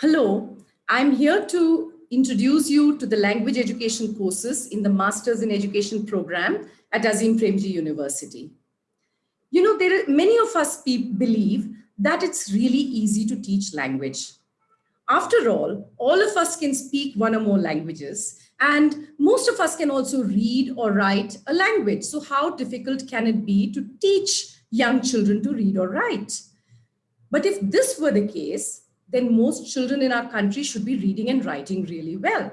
Hello, I'm here to introduce you to the language education courses in the Masters in Education program at Azim Premji University. You know, there are, many of us believe that it's really easy to teach language. After all, all of us can speak one or more languages and most of us can also read or write a language. So how difficult can it be to teach young children to read or write? But if this were the case, then most children in our country should be reading and writing really well.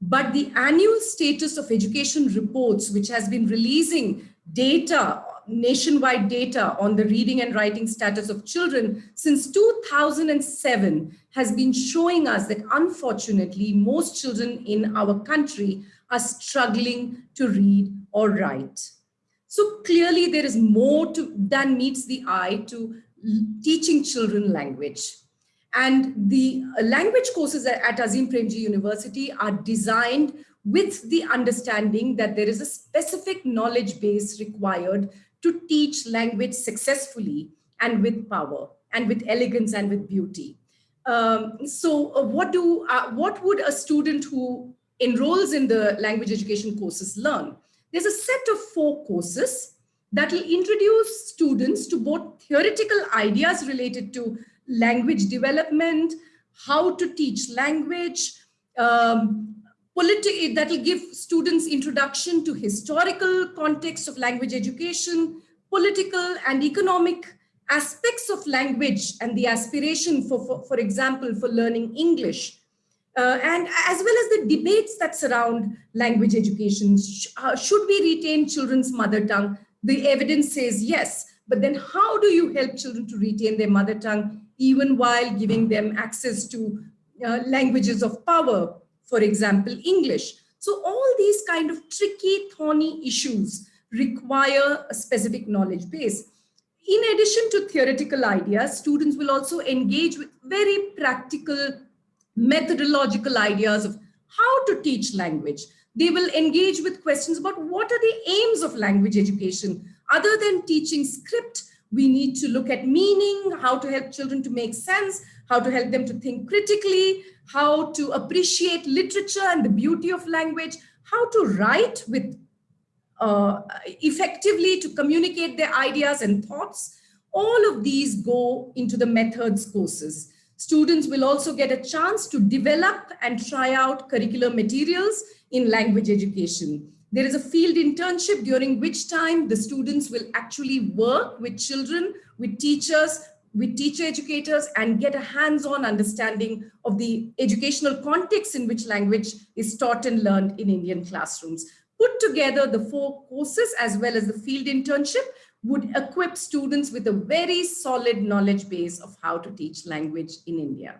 But the annual status of education reports, which has been releasing data, nationwide data on the reading and writing status of children since 2007 has been showing us that unfortunately, most children in our country are struggling to read or write. So clearly there is more to, than meets the eye to teaching children language. And the language courses at Azim Premji University are designed with the understanding that there is a specific knowledge base required to teach language successfully and with power and with elegance and with beauty. Um, so uh, what do uh, what would a student who enrolls in the language education courses learn? There's a set of four courses that will introduce students to both theoretical ideas related to language development, how to teach language, um, that will give students introduction to historical context of language education, political and economic aspects of language and the aspiration for, for, for example, for learning English. Uh, and as well as the debates that surround language education. Sh uh, should we retain children's mother tongue? The evidence says yes, but then how do you help children to retain their mother tongue even while giving them access to uh, languages of power, for example, English. So all these kind of tricky, thorny issues require a specific knowledge base. In addition to theoretical ideas, students will also engage with very practical methodological ideas of how to teach language. They will engage with questions about what are the aims of language education other than teaching script we need to look at meaning, how to help children to make sense, how to help them to think critically, how to appreciate literature and the beauty of language, how to write with uh, effectively to communicate their ideas and thoughts. All of these go into the methods courses. Students will also get a chance to develop and try out curricular materials in language education. There is a field internship during which time the students will actually work with children, with teachers, with teacher educators and get a hands-on understanding of the educational context in which language is taught and learned in Indian classrooms. Put together the four courses as well as the field internship would equip students with a very solid knowledge base of how to teach language in India.